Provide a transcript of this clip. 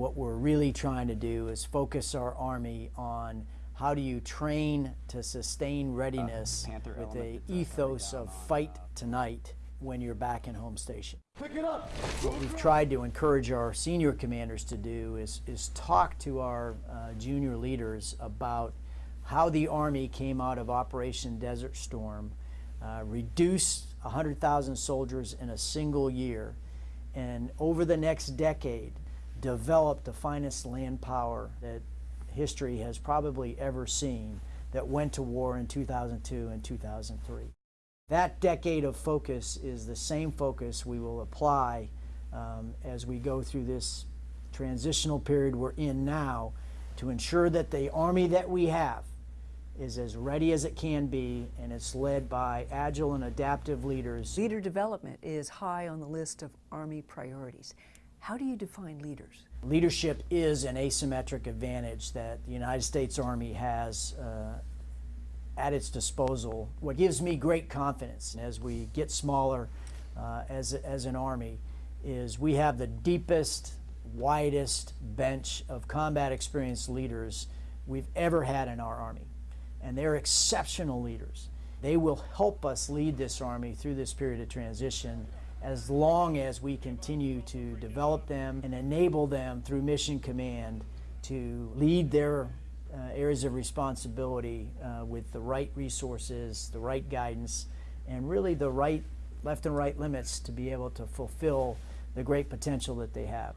What we're really trying to do is focus our Army on how do you train to sustain readiness Uh, with element a that's, uh, ethos down of on, fight uh, tonight when you're back in home station. Pick it up. What we've tried to encourage our senior commanders to do is, is talk to our uh, junior leaders about how the Army came out of Operation Desert Storm, uh, reduced 100,000 soldiers in a single year, and over the next decade developed the finest land power that history has probably ever seen that went to war in 2002 and 2003. That decade of focus is the same focus we will apply um, as we go through this transitional period we're in now to ensure that the Army that we have is as ready as it can be and it's led by agile and adaptive leaders. Leader development is high on the list of Army priorities. How do you define leaders? Leadership is an asymmetric advantage that the United States Army has uh, at its disposal. What gives me great confidence as we get smaller uh, as, as an Army is we have the deepest, widest bench of combat experienced leaders we've ever had in our Army. And they're exceptional leaders. They will help us lead this Army through this period of transition as long as we continue to develop them and enable them through mission command to lead their uh, areas of responsibility uh, with the right resources, the right guidance, and really the right left and right limits to be able to fulfill the great potential that they have.